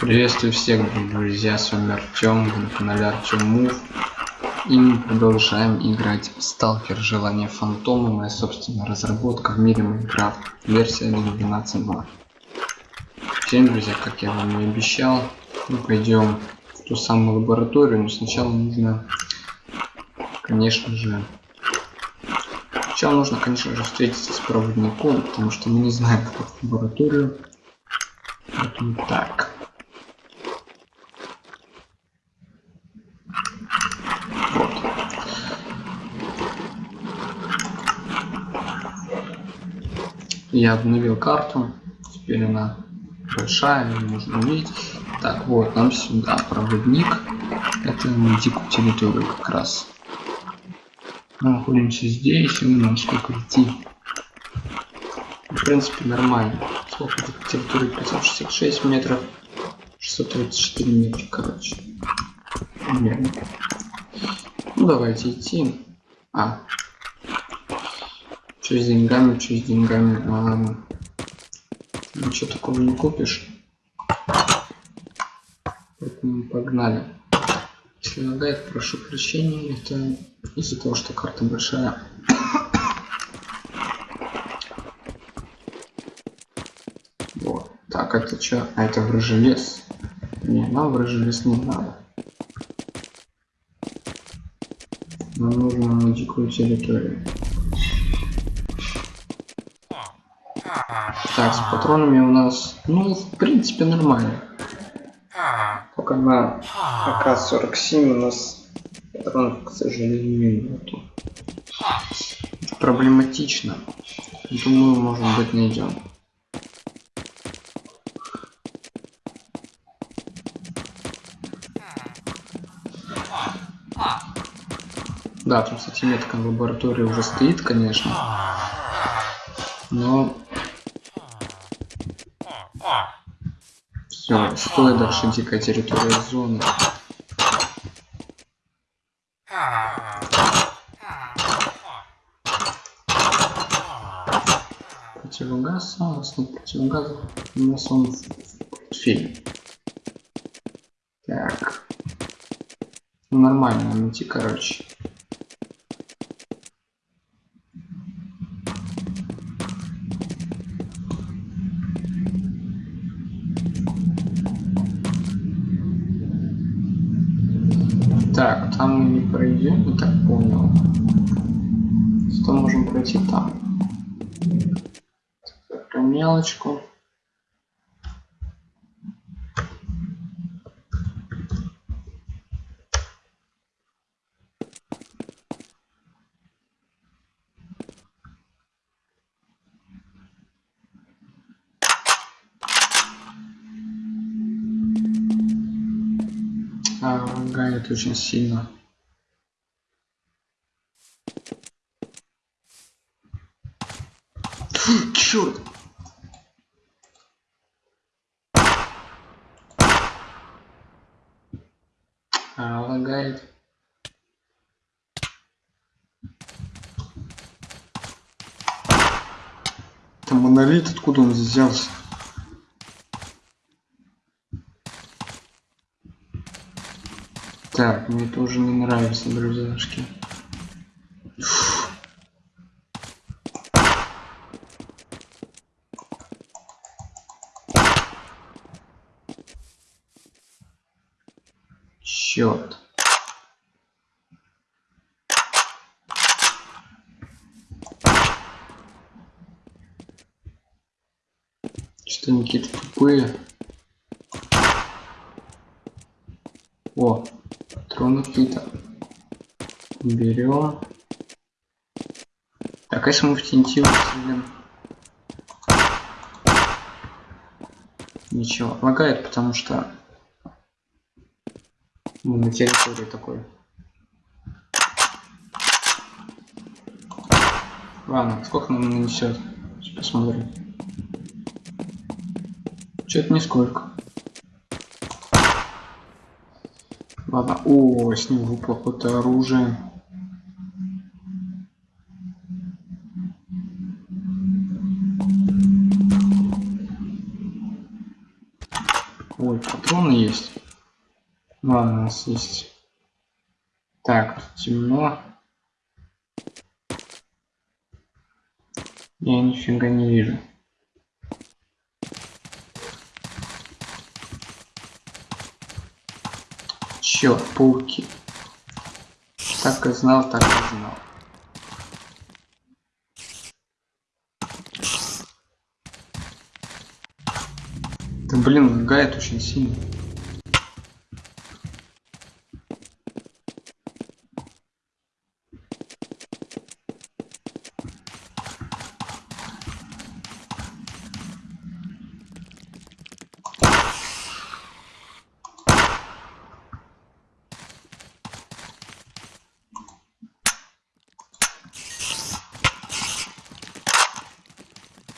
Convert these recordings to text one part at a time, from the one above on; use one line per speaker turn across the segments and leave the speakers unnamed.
Приветствую всех, друзья, с вами Артем, на канале Артем Мув. И мы продолжаем играть в Сталкер Желание Фантома, моя собственная разработка в мире Майнкрафт, версия 1.12.2. Всем, друзья, как я вам и обещал, мы пойдем в ту самую лабораторию, но сначала нужно, конечно же, сначала нужно, конечно же, встретиться с проводником, потому что мы не знаем, как в лабораторию. Поэтому так. Я обновил карту. Теперь она большая можно увидеть так вот нам сюда проводник. Это на дикую территорию как раз. Мы находимся здесь и нам сколько идти? В принципе нормально. Сколько территории? 566 метров. 634 метра короче. Примерно. Ну давайте идти. А что с деньгами, что с деньгами. А. Ничего такого не купишь. Поэтому погнали. Если лагает, прошу прощения. Это из-за того, что карта большая. Вот. Так, это что? А это врыжий лес. Не, нам врыжий лес не надо. Нам нужно на дикую территорию. Так, с патронами у нас, ну, в принципе, нормально. Только на АК-47 у нас патронов, к сожалению, нету. Это проблематично. Думаю, может быть, найдем. Да, там, кстати, метка в лаборатории уже стоит, конечно. Но Все, стой дальше дикая территория зоны. Противогаз, согласно противогаза, у нас он в портфеле. Так. Ну, нормально нам идти, короче. Пройдем, я так понял. Что можем пройти там? Про мелочку. лагает очень сильно. Черт! А, лагает. Там монолит, откуда он взялся? Так, мне тоже не нравится, друзьяшки. Черт. Что они какие-то тупые. О, патроны какие-то. Берем. Если мы в TNT? Ничего, лагает, потому что мы на территории такой. Ладно, сколько нам нанесет? Сейчас посмотрим. Что-то нисколько. Ладно, о, с него какое-то оружие. Ой, патроны есть. Ладно, у нас есть. Так, темно. Я нифига не вижу. Черт, пауки. Так и знал, так и знал. Да блин, лагает очень сильно.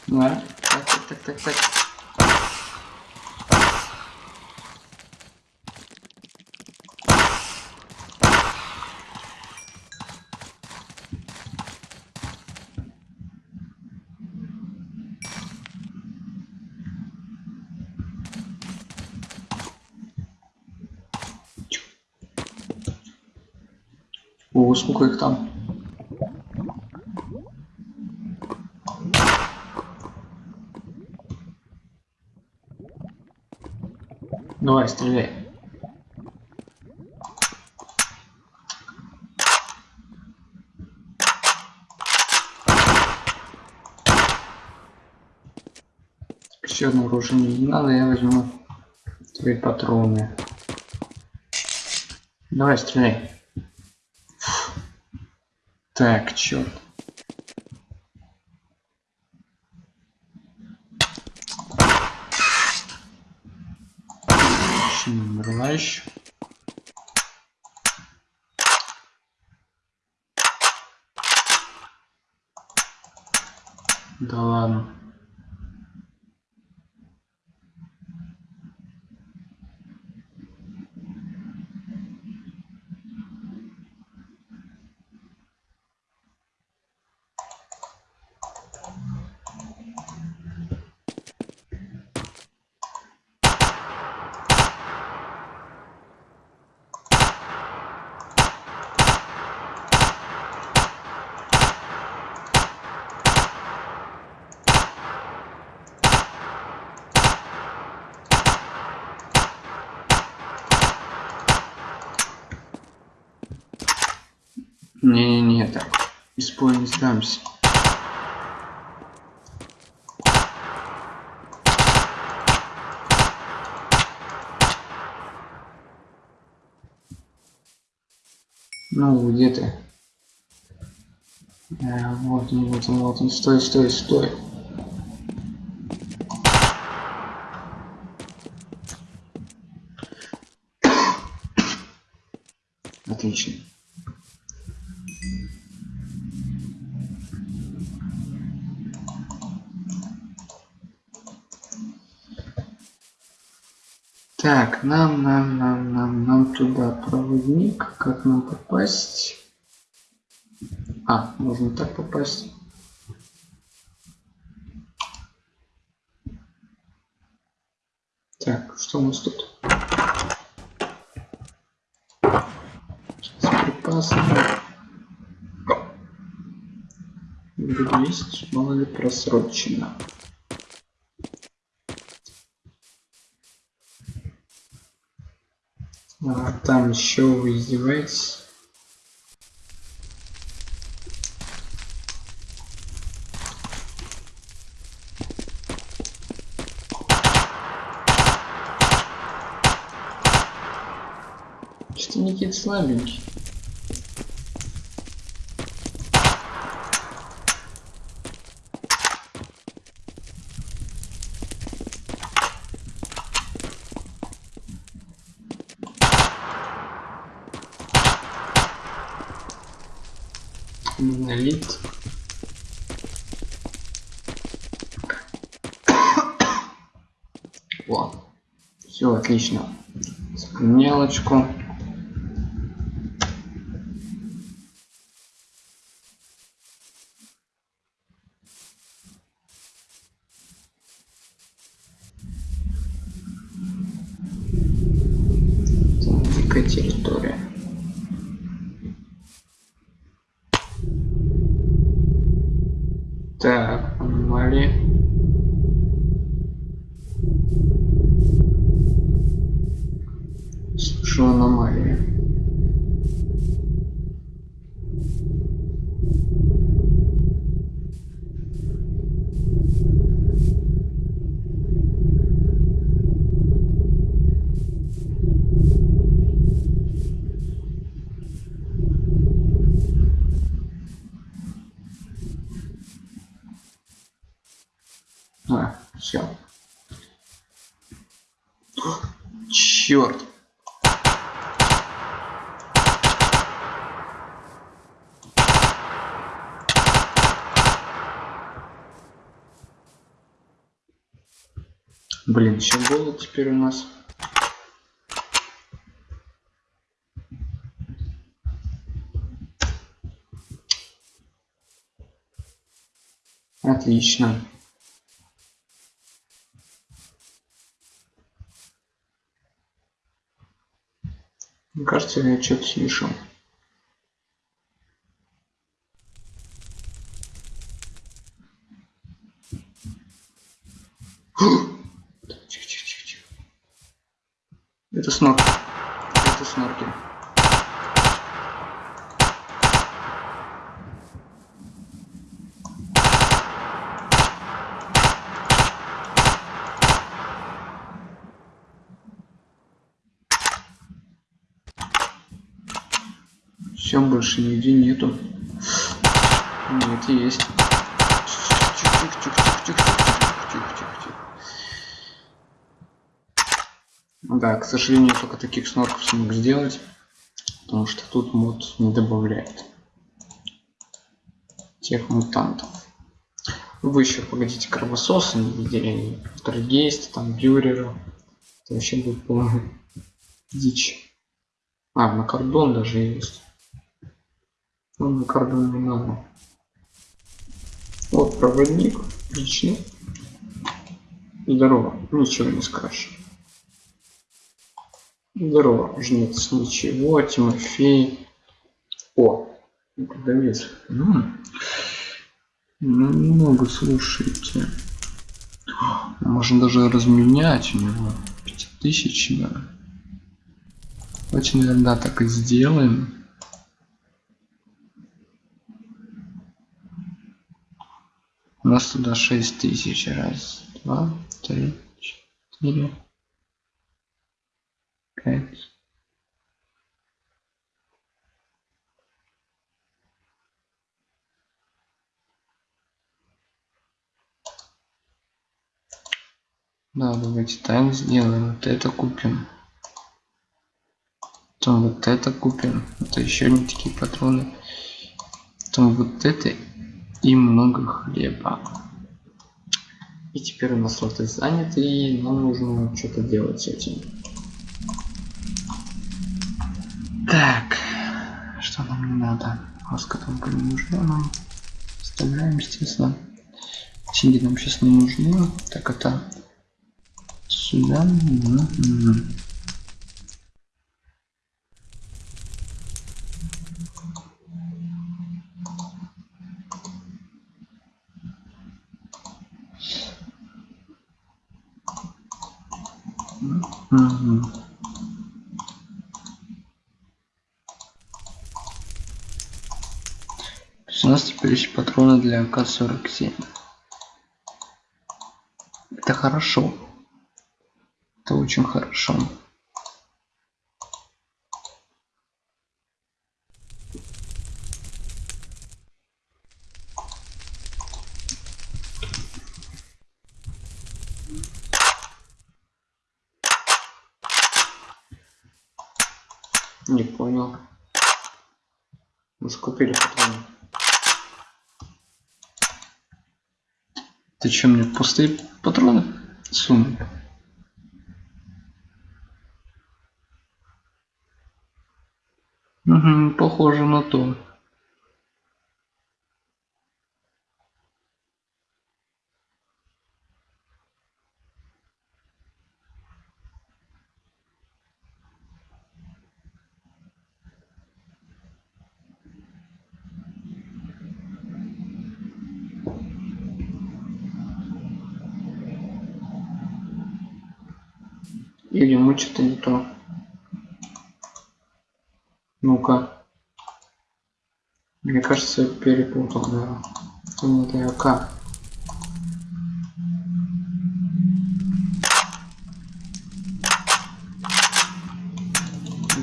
Да, так, так, так, так, так. О, сколько их там? Давай, стреляй. Еще одно оружие не надо, я возьму твои патроны. Давай, стреляй. Так, черт. Еще не умерла еще. Да ладно. Не-не-не, так. Без боя не сдамся. Ну, где ты? А, вот он, вот он, вот он. Стой, стой, стой. Отлично. Так, нам, нам, нам, нам, нам туда проводник. Как нам попасть? А, можно так попасть. Так, что у нас тут? С припасами. есть, мало ли просрочено. А, там еще вы? Что Никит слабенький. Монолит. Вот. Все отлично. Мелочку. высшую аномалию. Теперь у нас. Отлично. Мне кажется, я что-то слышал. Да, к сожалению, только таких снорков смог сделать, потому что тут мод не добавляет тех мутантов. Вы еще погодите кровососы не видели, Трагейст, там Бюрера. Это вообще будет полная дичь. А, на кордон даже есть. Ну, на кордон не надо. Вот проводник, лично. Здорово, ничего не скажешь. Здорово, жнец, ничего, Тимофей. О, продавец. Ну, ну, немного, слушайте. Можно даже разменять у него. 5000, да. Давайте, наверное, так и сделаем. У нас туда 6000. Раз, два, три, четыре, пять. Да, давайте так сделаем. Вот это купим. Потом вот это купим. Это еще не такие патроны. Потом вот это и много хлеба. И теперь у нас слоты заняты, и нам нужно что-то делать с этим. Так, что нам не надо? Маска там не нужна нам. Вставляем, естественно. Деньги нам сейчас не нужны. Так, это сюда. Угу. тысяч патроны для К47. Это хорошо. Это очень хорошо. Пустые патроны сунул? Угу, похоже на то. Или мы что-то не то. Ну-ка. Мне кажется, я перепутал, да. Это не АК.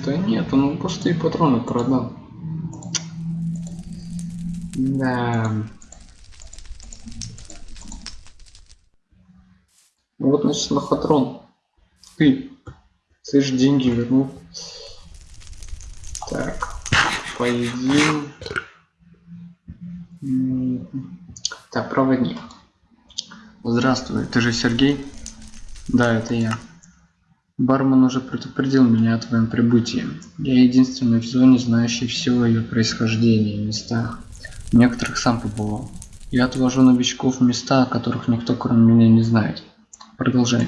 Да нет, он пустые патроны продал. Да. Вот, значит, лохотрон. Ты. Слышь, деньги вернул. Так. Поедим. Так, проводник. Здравствуй, ты же Сергей? Да, это я. Бармен уже предупредил меня о твоем прибытии. Я единственный в зоне, знающий все о ее происхождении и местах. В некоторых сам побывал. Я отвожу новичков в места, о которых никто кроме меня не знает. Продолжай.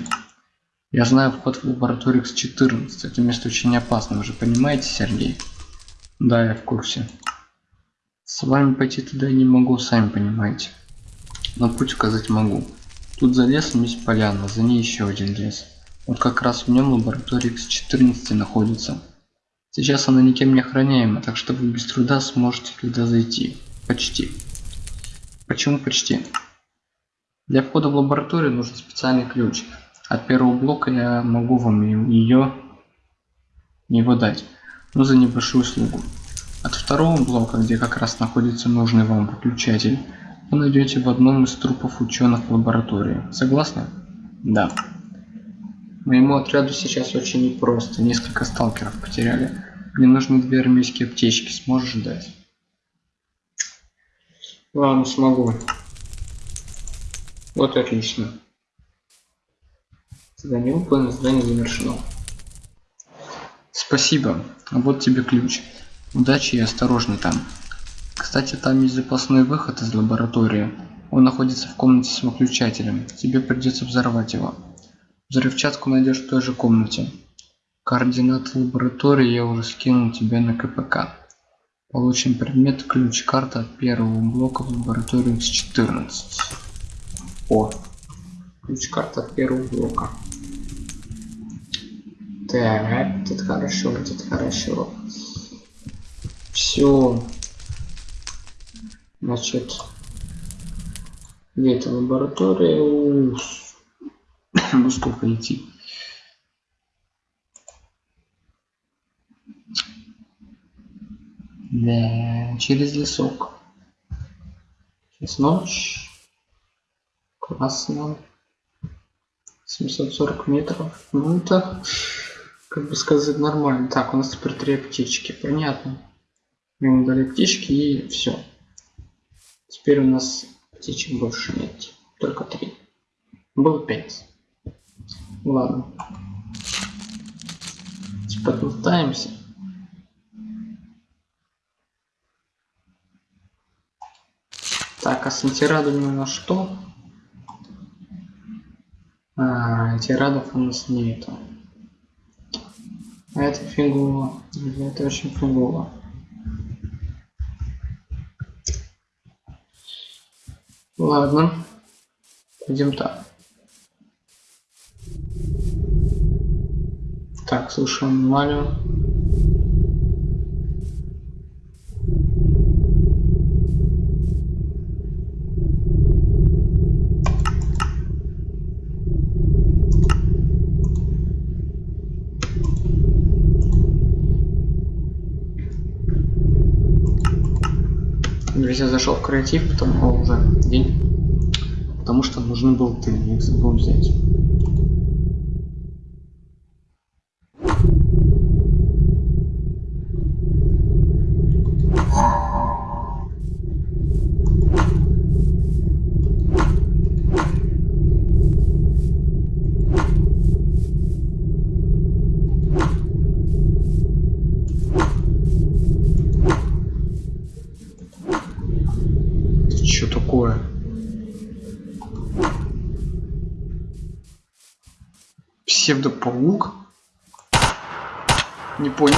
Я знаю вход в лабораторию X14. Это место очень опасно, вы же понимаете, Сергей? Да, я в курсе. С вами пойти туда не могу, сами понимаете. Но путь указать могу. Тут за лесом есть поляна, за ней еще один лес. Вот как раз в нем лаборатория X14 находится. Сейчас она никем не охраняема, так что вы без труда сможете туда зайти. Почти. Почему почти? Для входа в лабораторию нужен специальный ключ. От первого блока я могу вам ее его дать, но за небольшую услугу. От второго блока, где как раз находится нужный вам выключатель, вы найдете в одном из трупов ученых в лаборатории. Согласны? Да. Моему отряду сейчас очень непросто. Несколько сталкеров потеряли. Мне нужны две армейские аптечки. Сможешь дать? Ладно, смогу. Вот отлично. Задание выполнено, задание завершено. Спасибо. Вот тебе ключ. Удачи и осторожно там. Кстати, там есть запасной выход из лаборатории. Он находится в комнате с выключателем. Тебе придется взорвать его. Взрывчатку найдешь в той же комнате. Координаты лаборатории я уже скинул тебе на КПК. Получен предмет ключ карта от первого блока в лабораторию с 14. О, ключ карта от первого блока. Так, это хорошо, это хорошо. Все. Значит, где-то лаборатория. Ну сколько идти да, через лесок. Сейчас ночь. Классно. 740 метров. Ну это как бы сказать нормально. Так у нас теперь три аптечки. Понятно мы дали птички и все теперь у нас птичек больше нет только три было пять Ладно. Типа Подмотаемся. Так, а с антирадами у нас что? А, антирадов у нас нету. А это фигово. Это очень фигово. Ладно. Пойдем так. Так, слушаем Валю. Я зашел в креатив, потом уже день, потому что нужен был ты, я их забыл взять. псевдопаук? Не понял.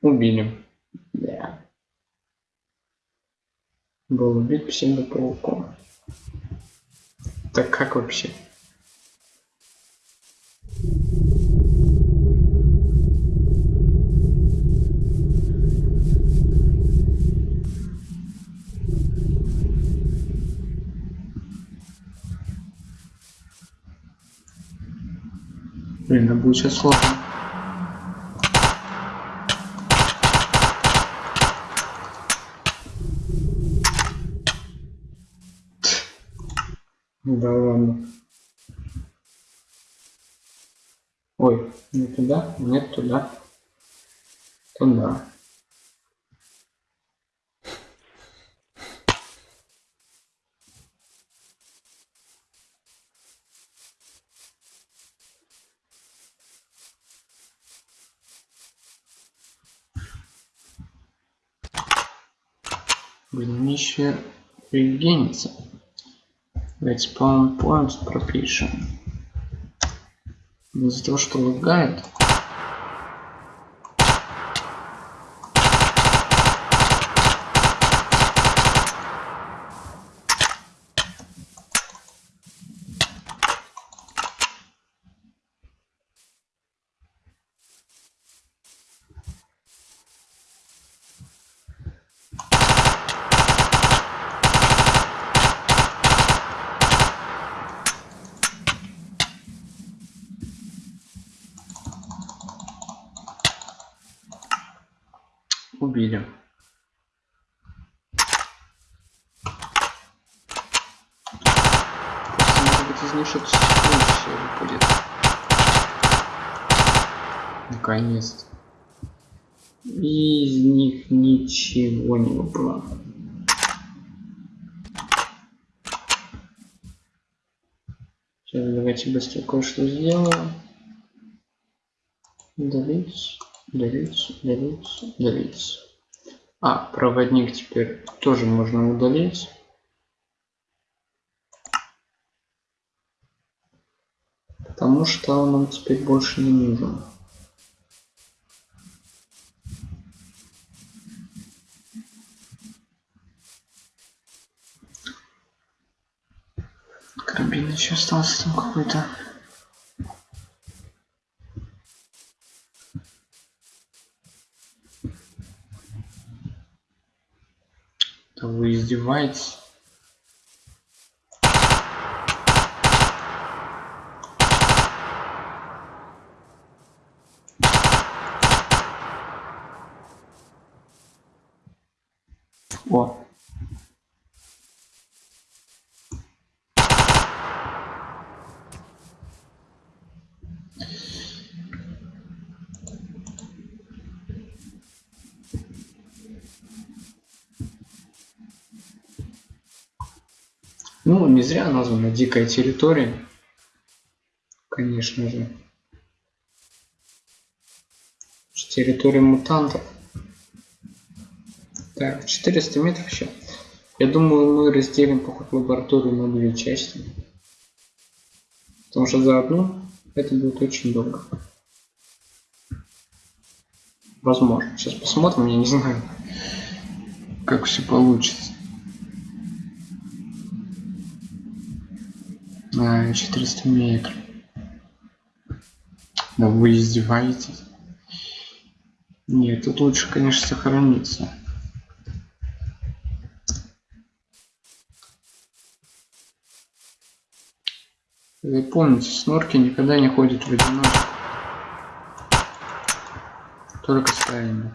Убили. Да. Был убит псевдопауком. Так как вообще? Блин, это будет сейчас сложно. Да ладно. Ой, не туда, нет туда. Туда. Блин, мне еще регенится. Давайте point пропишем. Из-за того, что лагает. убили. Просто, может быть, из них что-то стоящее выпадет. Наконец-то. Из них не выпало. Сейчас давайте быстро кое-что сделаем. Удалить, удалить, удалить, удалить. А, проводник теперь тоже можно удалить. Потому что он нам теперь больше не нужен. Карабин еще остался там какой-то. Да вы издеваетесь? О. Ну, не зря названа дикая территория. Конечно же. Территория мутантов. Так, 400 метров еще. Я думаю, мы разделим поход лабораторию на две части. Потому что за одну это будет очень долго. Возможно. Сейчас посмотрим, я не знаю, как все получится. А, 400 метров. Да вы издеваетесь? Нет, тут лучше, конечно, сохраниться. Вы помните, снорки никогда не ходят в одиночку. Только стаями.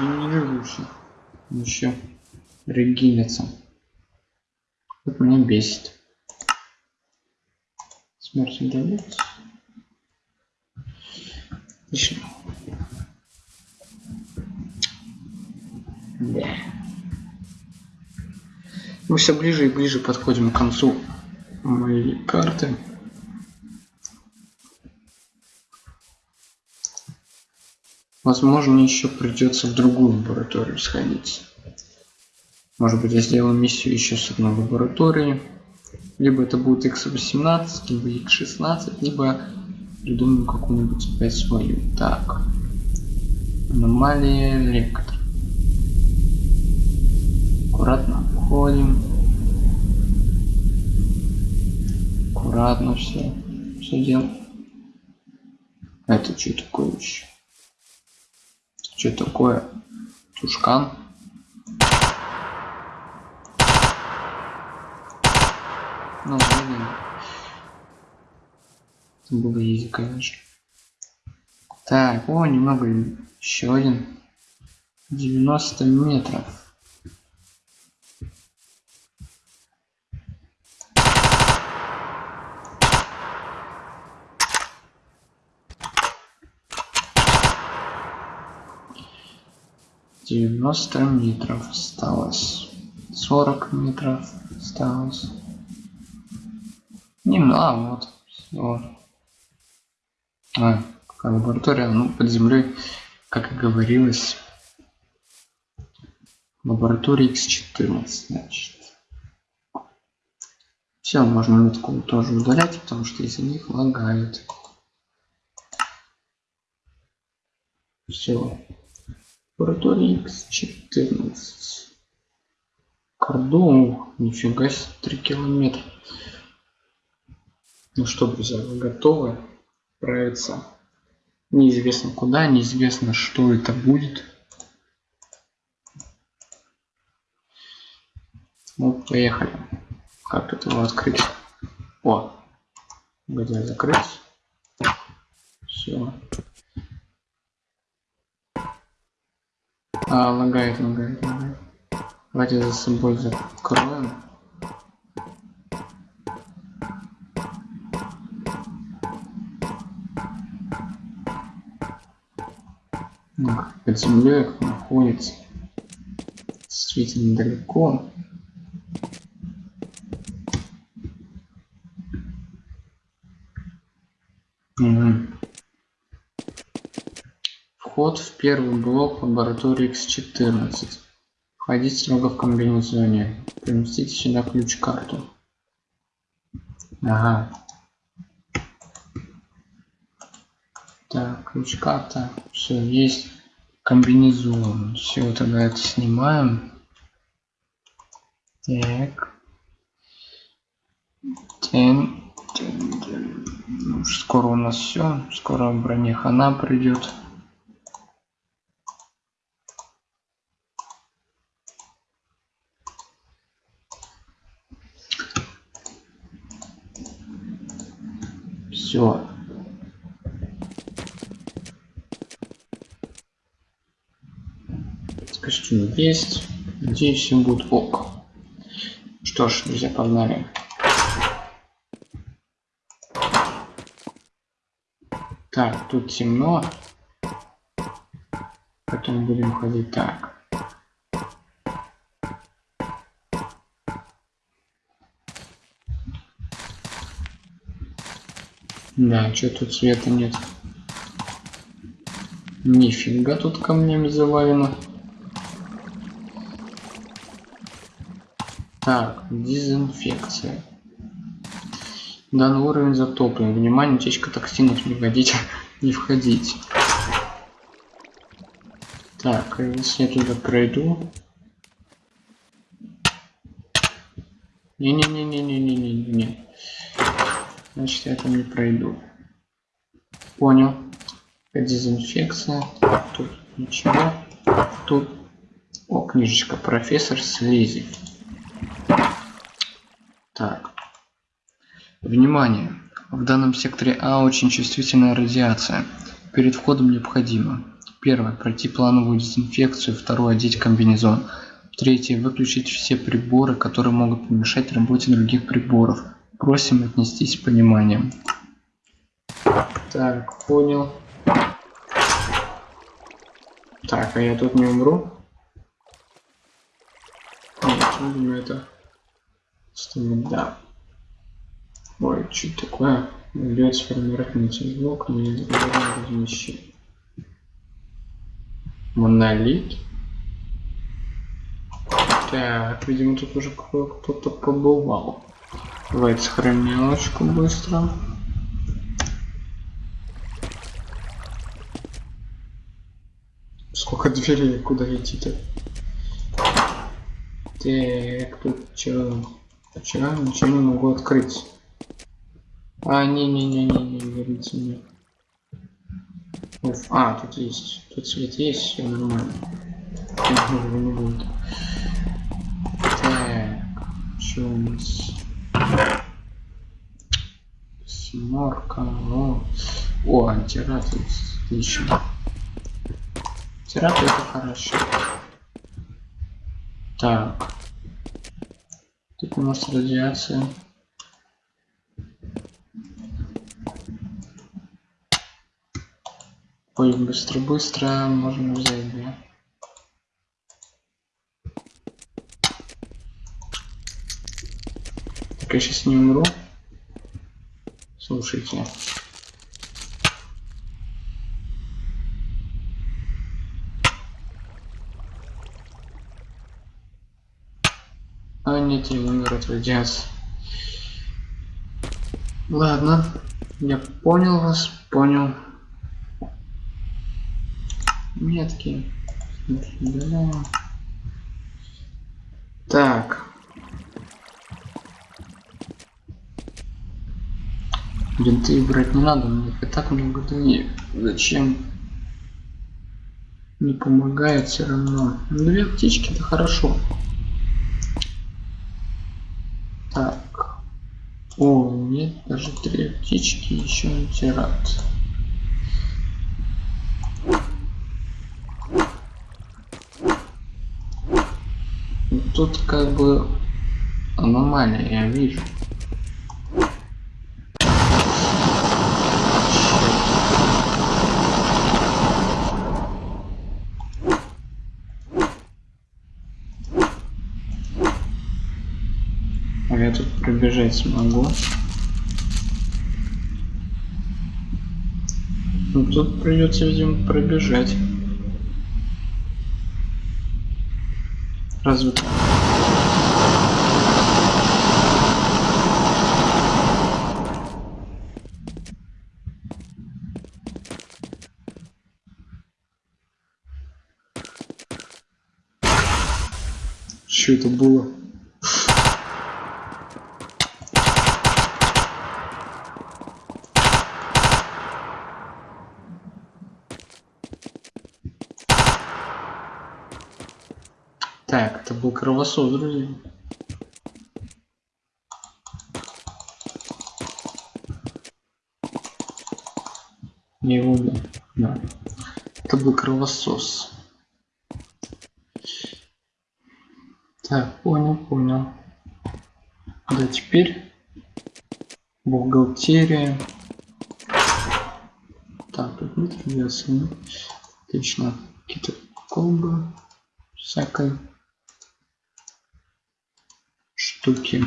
Генерирующий. Еще регинится. Вот меня бесит. Смерть удалить. Отлично. Да. Мы все ближе и ближе подходим к концу моей карты. Возможно, еще придется в другую лабораторию сходить. Может быть, я сделаю миссию еще с одной лаборатории. Либо это будет X18, либо X16, либо придумаю какую-нибудь опять свою. Так. Аномалия лектор. Аккуратно входим. Аккуратно все. Все делаем. Это что такое еще? Что такое? Тушкан? Ну, блин. Было изи, конечно. Так, о, немного еще один. 90 метров. Девяносто метров осталось. Сорок метров осталось. Не, ну, а, вот. Все. А, какая лаборатория? Ну, под землей, как и говорилось, лаборатория X14, значит. Все, можно метку тоже удалять, потому что из-за них лагает. Все. Лаборатория X14. Кордон, нифига себе, 3 километра. Ну что, друзья, вы готовы отправиться неизвестно куда, неизвестно что это будет. Ну, поехали. Как это его открыть? О, где закрыть? Все. А, лагает, лагает, лагает. Давайте за собой закроем. под землей находится действительно далеко. Угу. Вход в первый блок лаборатории X14. Входить строго в комбинезоне. Поместите сюда ключ-карту. Ага. Так, ключ-карта. Все есть комбинезон. Все, тогда это снимаем. Так. Тен. Ну, скоро у нас все. Скоро броня хана придет. Все. костюм есть. Надеюсь, все будет ок. Что ж, друзья, погнали. Так, тут темно. Потом будем ходить так. Да, что тут света нет. Нифига тут камнями завалено. Так, дезинфекция. Данный уровень затоплен. Внимание, утечка токсинов не вводить, не входить. Так, если я туда пройду. Не-не-не-не-не-не-не-не. Значит, я там не пройду. Понял. Дезинфекция. Тут ничего. Тут. О, книжечка. Профессор Слизи. Так. Внимание! В данном секторе А очень чувствительная радиация. Перед входом необходимо. Первое. Пройти плановую дезинфекцию. Второе. Одеть комбинезон. Третье. Выключить все приборы, которые могут помешать работе других приборов. Просим отнестись с пониманием. Так, понял. Так, а я тут не умру? Нет, это что да. Ой, что такое? Идет сформировать блок, не размещение. Монолит. Так, видимо, тут уже кто-то побывал. Давайте сохранялочку быстро. Сколько дверей, куда идти-то? Так, тут Вчера ничего не могу открыть. А, не-не-не-не-не, говорите мне. Уф, а, тут есть. Тут свет есть, все нормально. Его не будет. Так, что у нас? Семерка, ну. О, антират есть. Отлично. Антират это хорошо. Так. Тут у нас радиация. Ой, быстро-быстро можно взять, да? Так, я сейчас не умру. Слушайте. Нет, я умер от радиации. Ладно, я понял вас, понял метки. Так. Бинты брать не надо, мне их и так много дают. Зачем? Не помогает все равно. Ну, две птички это хорошо. Так. О, нет, даже три птички еще не тират. тут как бы аномалия, я вижу. А я пробежать смогу. Ну тут придется, видимо, пробежать. Разве Что это было? Так, это был кровосос, друзья. Не его, да. Это был кровосос. Так, понял, понял. Да, теперь бухгалтерия. Так, тут нет радиации. Отлично. Какие-то колбы всякой штуки.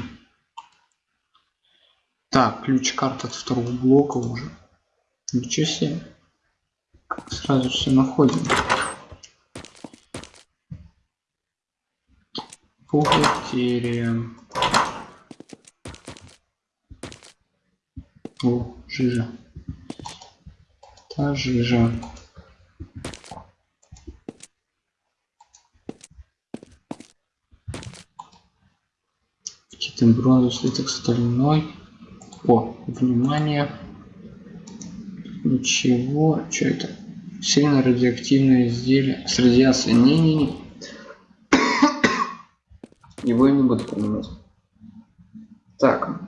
Так, ключ-карта от второго блока уже. Ничего себе. Как сразу все находим. Бухгалтерия. О, жижа. Та жижа. Какие-то бронзу, слиток стальной. О, внимание. Ничего. Что это? Сильно радиоактивное изделие с радиацией. Не-не-не. Его я не буду понимать. Так.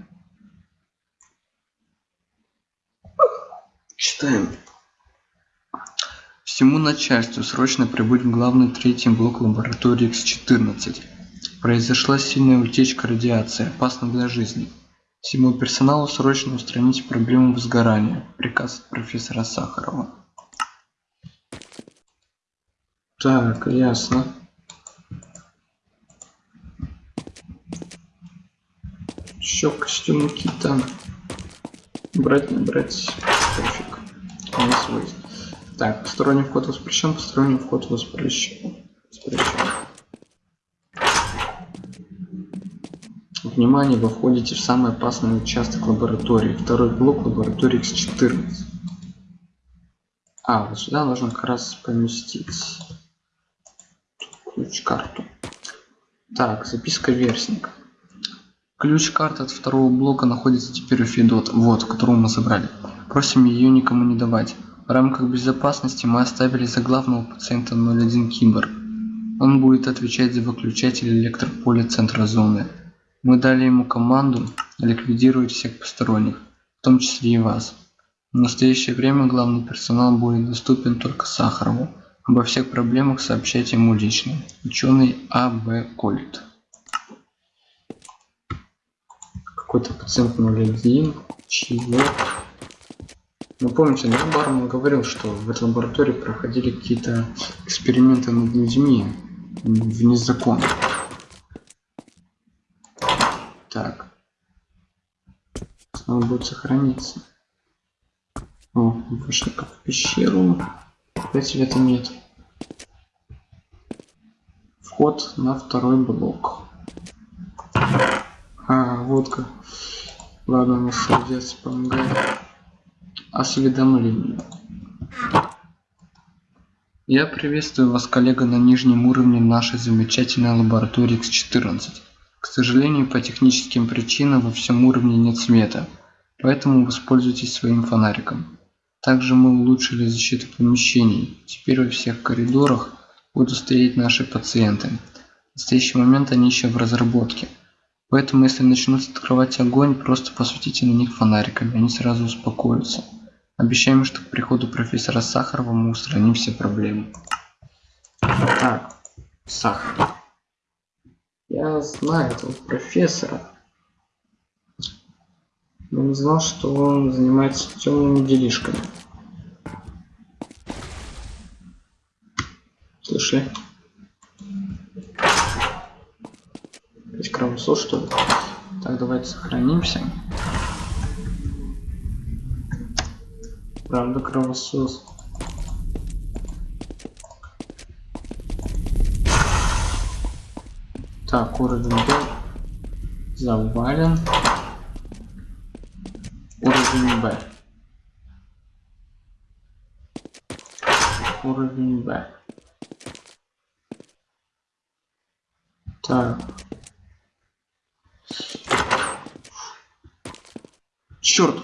Читаем. Всему начальству срочно прибыть в главный третий блок лаборатории X14. Произошла сильная утечка радиации, опасна для жизни. Всему персоналу срочно устранить проблему возгорания. Приказ профессора Сахарова. Так, ясно. Еще костюм кита. Брать, не брать. Пофиг. Не свой. Так, посторонний вход воспрещен, посторонний вход воспрещен. воспрещен. Внимание, вы входите в самый опасный участок лаборатории. Второй блок лаборатории X14. А, вот сюда нужно как раз поместить ключ-карту. Так, записка верстника. Ключ-карта от второго блока находится теперь у Федот, вот, которую мы забрали. Просим ее никому не давать. В рамках безопасности мы оставили за главного пациента 01 Кибер. Он будет отвечать за выключатель электрополя центра зоны. Мы дали ему команду ликвидировать всех посторонних, в том числе и вас. В настоящее время главный персонал будет доступен только Сахарову. Обо всех проблемах сообщайте ему лично. Ученый А.Б. Кольт. Какой-то пациент 01. Чего? Ну помните, да, Барман говорил, что в этой лаборатории проходили какие-то эксперименты над людьми вне закона. Так. Снова будет сохраниться. О, вышли как в пещеру. Опять света нет. Вход на второй блок. А, водка. Ладно, нас молодец, помогает. Осведомление. Я приветствую вас, коллега, на нижнем уровне нашей замечательной лаборатории X14. К сожалению, по техническим причинам во всем уровне нет света, поэтому воспользуйтесь своим фонариком. Также мы улучшили защиту помещений. Теперь во всех коридорах будут стоять наши пациенты. В настоящий момент они еще в разработке. Поэтому если начнут открывать огонь, просто посветите на них фонариками, они сразу успокоятся. Обещаем, что к приходу профессора Сахарова мы устраним все проблемы. Так, Сахаров. Я знаю этого профессора. Но не знал, что он занимается темными делишками. Слышали? Опять кровосос, что ли? Так, давайте сохранимся. Правда, кровосос. Так, уровень Б завален. Уровень Б. Уровень Б. Так. Черт!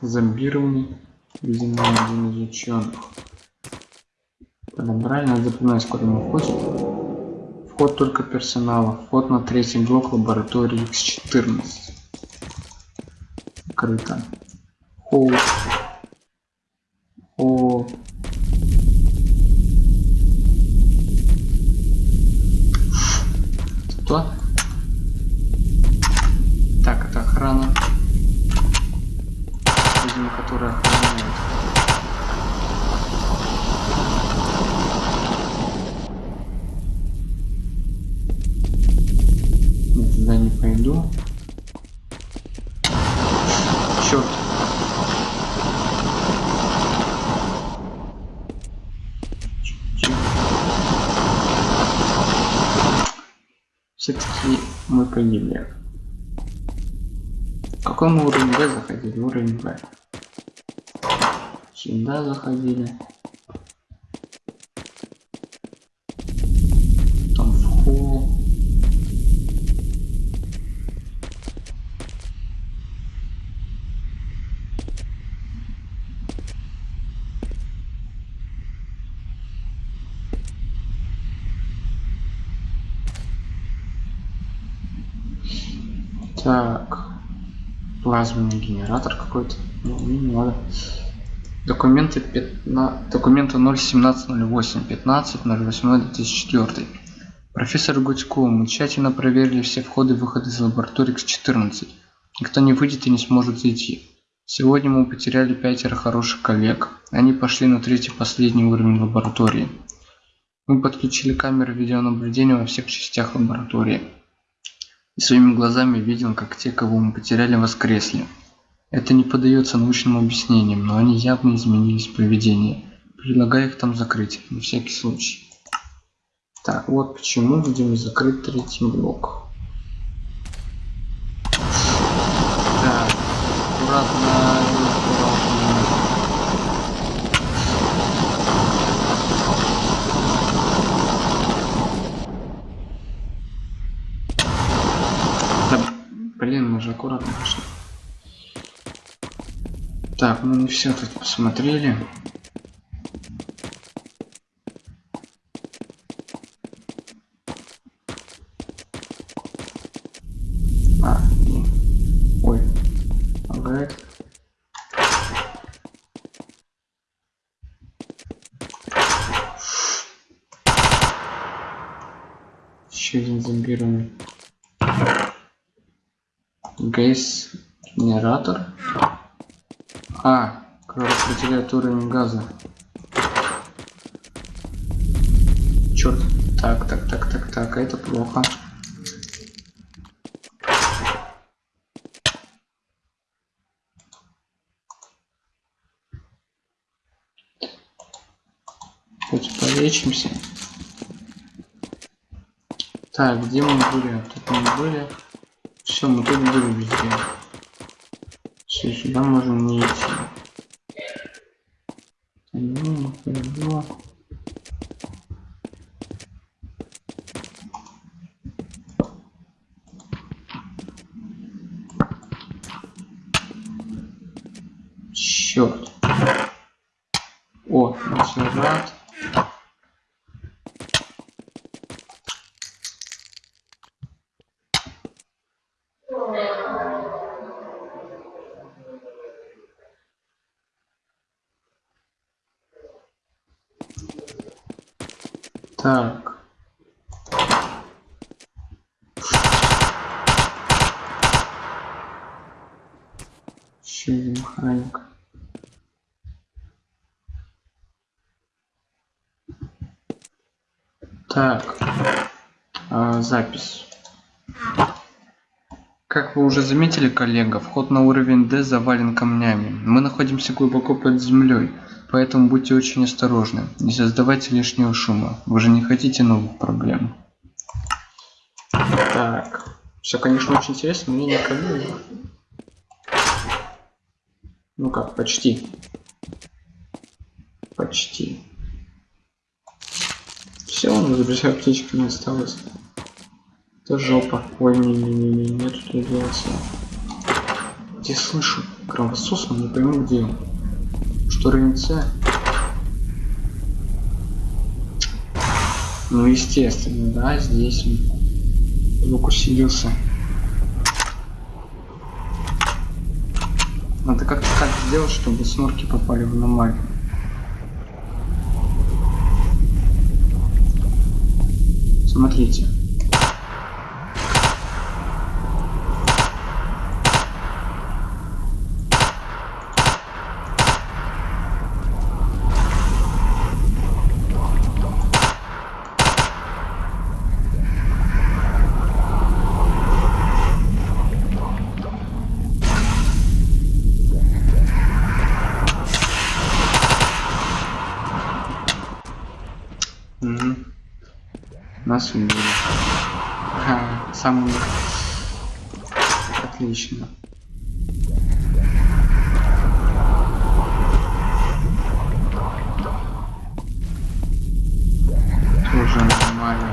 Зомбированный, видимо, один из ученых. Подобрали, надо запоминать, куда мы входим. Вход только персонала. Вход на третий блок лаборатории X14. Открыто. Хоу. О. Что? Так, это охрана. Видимо, которая охраняет. пойду. Черт. Все-таки мы погибли. В каком уровень Б заходили? Уровень Б. Сюда заходили. Так. Плазменный генератор какой-то. Ну, не надо. Документы 15, документы 01708 15 08 2004. Профессор Гудько, мы тщательно проверили все входы и выходы из лаборатории X14. Никто не выйдет и не сможет зайти. Сегодня мы потеряли пятеро хороших коллег. Они пошли на третий последний уровень лаборатории. Мы подключили камеры видеонаблюдения во всех частях лаборатории и своими глазами видел, как те, кого мы потеряли, воскресли. Это не поддается научным объяснениям, но они явно изменились в поведении. Предлагаю их там закрыть, на всякий случай. Так, вот почему будем закрыть третий блок. Так, аккуратно, блин, мы же аккуратно. Так, мы не все тут посмотрели. А. Ой, лагает. Еще один зомбированный. Гейс генератор. А, который определяет уровень газа. Черт. Так, так, так, так, так, это плохо. Хоть полечимся. Так, где мы были? Тут мы были. Все, мы тут были везде. Все, сюда можем не идти. Ну, хорошо. Черт. О, рад. Так. Еще один механик. Так. А, запись. Как вы уже заметили, коллега, вход на уровень D завален камнями. Мы находимся глубоко под землей, поэтому будьте очень осторожны. Не создавайте лишнего шума. Вы же не хотите новых проблем. Так. Все, конечно, очень интересно, мне не... Ну как, почти. Почти. Все, у нас друзья аптечки не осталось. Это жопа. Ой, не-не-не, нет тут радиации. Где слышу? Кровосос, но не пойму где. Что РНЦ? Ну, естественно, да, здесь он звук усилился. Надо как-то так сделать, чтобы снорки попали в аномалию. Смотрите. Угу. Нас убили. Ха, сам. Отлично. Тоже нормально.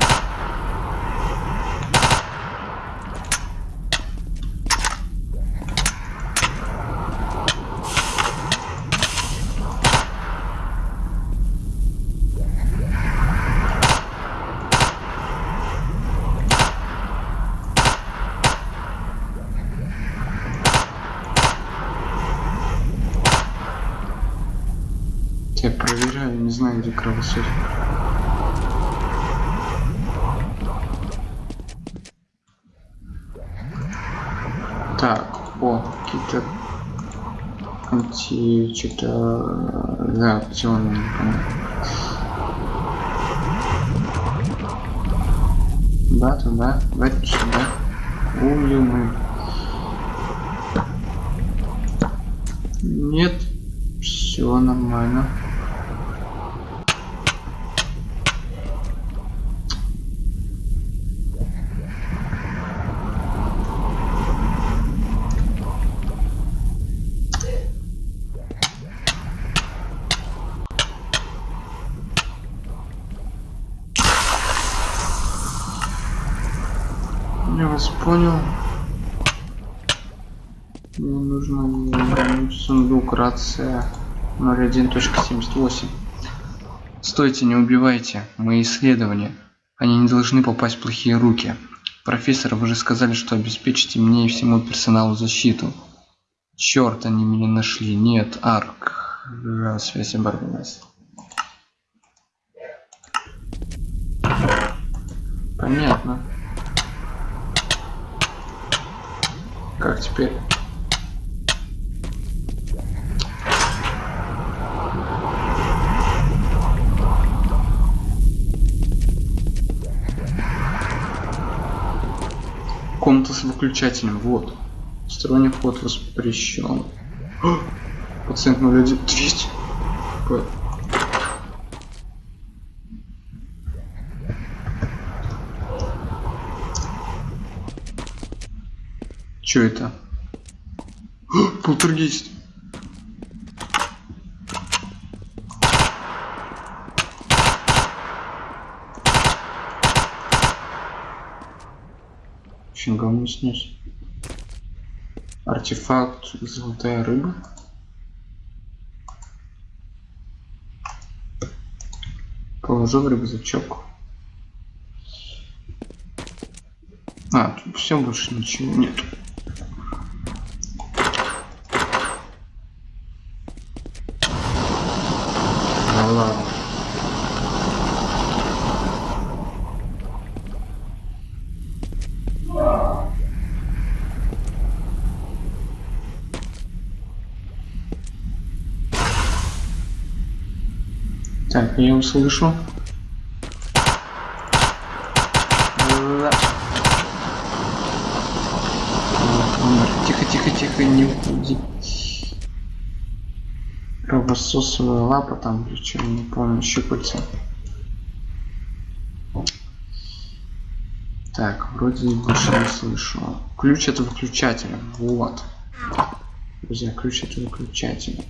Я проверяю, не знаю, где кровосос. Так, о, какие-то анти... что-то реакционные, непонятно. Да, туда, давайте сюда. Ую мы. Нет, все нормально. Я вас понял. Мне нужно вернуть рация 01.78. Стойте, не убивайте. Мои исследования. Они не должны попасть в плохие руки. Профессор, вы же сказали, что обеспечите мне и всему персоналу защиту. Черт, они меня нашли. Нет, Арк. Связь оборвалась. Понятно. Как теперь? Комната с выключателем. Вот. Сторонний вход воспрещен. О! Пациент 01. 200. П- Чё это? Полтергейст. Очень говно снес. Артефакт золотая рыба. Положу в рюкзачок. А, тут все больше ничего нет. Ну ладно. Я услышу. Ла. Вот, умер. Тихо, тихо, тихо, не уходи. Кровососовая лапа там, причем не помню, щупальца. Так, вроде больше не слышу. Ключ от выключателя. Вот. Друзья, ключ от выключателя.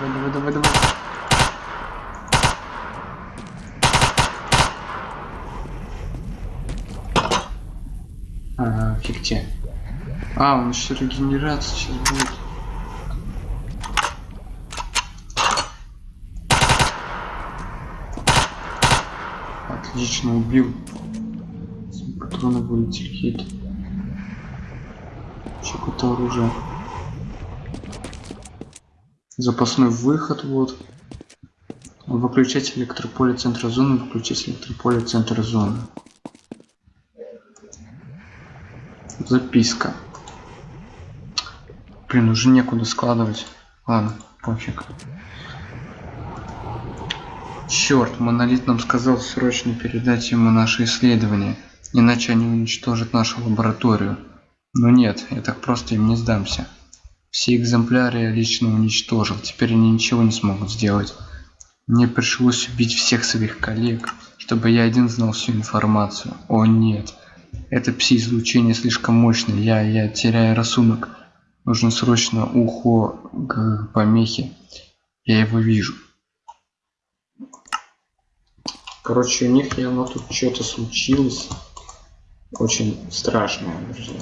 Давай, давай, давай, давай. Ага, фиг тебе. Еще регенерация сейчас будет. Отлично убил. Патроны вылетели какие-то. Еще какое-то оружие. Запасной выход, вот. Выключать электрополе центра зоны, выключать электрополе центра зоны. Записка. Блин, уже некуда складывать. Ладно, пофиг. Черт, монолит нам сказал срочно передать ему наши исследования, иначе они уничтожат нашу лабораторию. Но нет, я так просто им не сдамся. Все экземпляры я лично уничтожил, теперь они ничего не смогут сделать. Мне пришлось убить всех своих коллег, чтобы я один знал всю информацию. О нет, это пси-излучение слишком мощное, я, я теряю рассудок. Нужно срочно ухо к помехе. Я его вижу. Короче, у них явно тут что-то случилось. Очень страшное, друзья.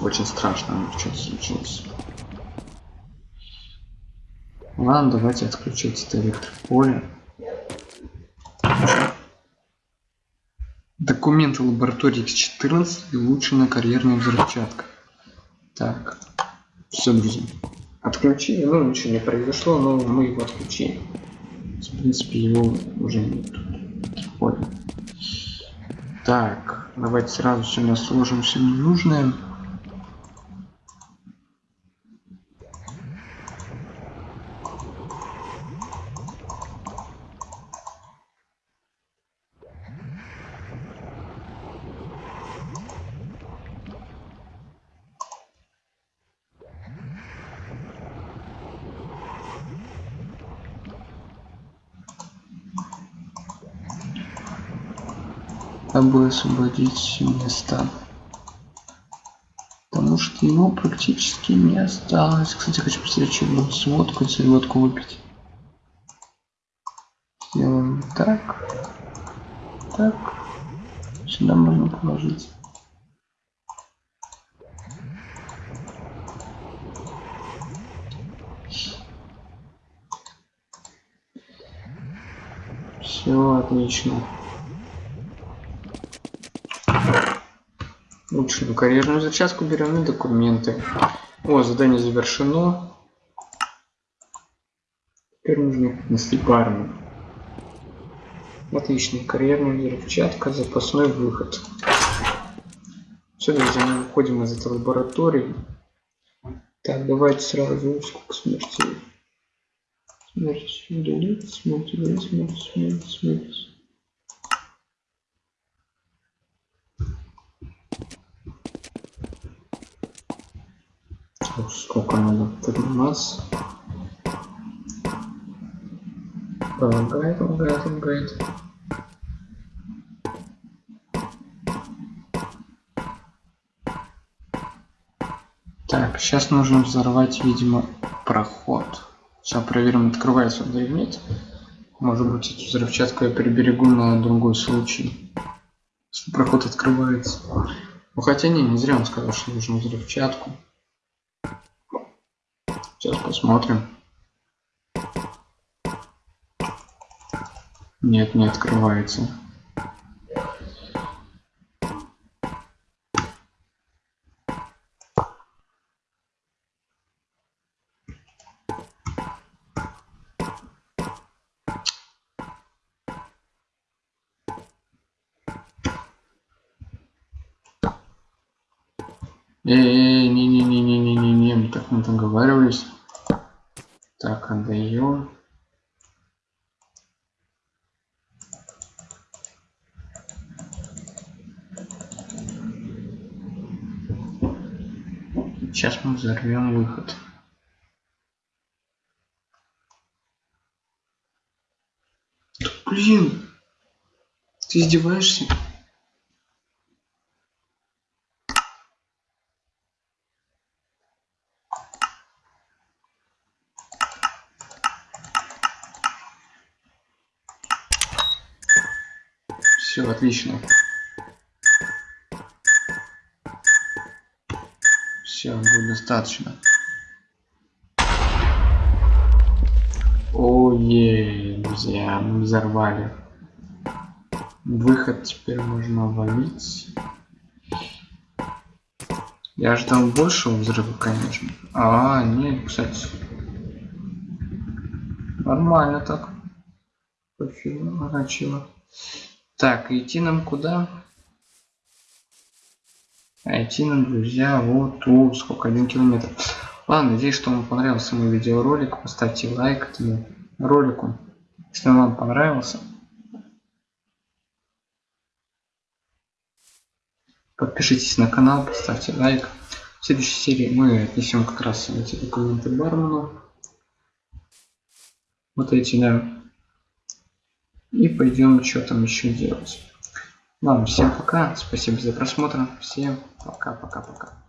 Очень страшно у них что-то случилось. Ладно, давайте отключить это электрополе. Документы лаборатории X14 и улучшенная карьерная взрывчатка. Так, все, друзья. Отключили, ну ничего не произошло, но мы его отключили. В принципе, его уже нет. Понял. Так, давайте сразу сюда сложим все ненужное. Бы освободить места потому что его практически не осталось. Кстати хочу посмотреть что будет сводку если водку выпить. Сделаем так. Так. Сюда можно положить. Все отлично Лучшую карьерную зачастку берем и документы. О, задание завершено. Теперь нужно нести парню. Отлично. Карьерная взрывчатка, запасной выход. Все, друзья, мы выходим из этой лаборатории. Так, давайте сразу сколько смертей. Смерть удалить, смерть удалить, смерть, смерть, смерть. сколько надо подниматься лагает лагает лагает так сейчас нужно взорвать видимо проход. Сейчас проверим открывается он или нет. Может быть эту взрывчатку я приберегу на другой случай. Если проход открывается. Ну хотя не не зря он сказал что нужно взрывчатку Сейчас посмотрим. Нет, не открывается. Эй, не-не-не-не-не-не, мы так мы договаривались. Так, отдаем. Сейчас мы взорвем выход. Блин, ты издеваешься? Все, отлично. Все, будет достаточно. Ой, друзья, мы взорвали. Выход теперь можно ловить. Я ждал большего взрыва, конечно. А, нет, кстати. Нормально так. Пофигу, начало. Так, идти нам куда? А идти нам, друзья, вот тут, сколько, один километр. Ладно, надеюсь, что вам понравился мой видеоролик. Поставьте лайк этому ролику, если он вам понравился. Подпишитесь на канал, поставьте лайк. В следующей серии мы отнесем как раз эти документы бармену. Вот эти, да. И пойдем что там еще делать. Ладно, всем пока. Спасибо за просмотр. Всем пока-пока-пока.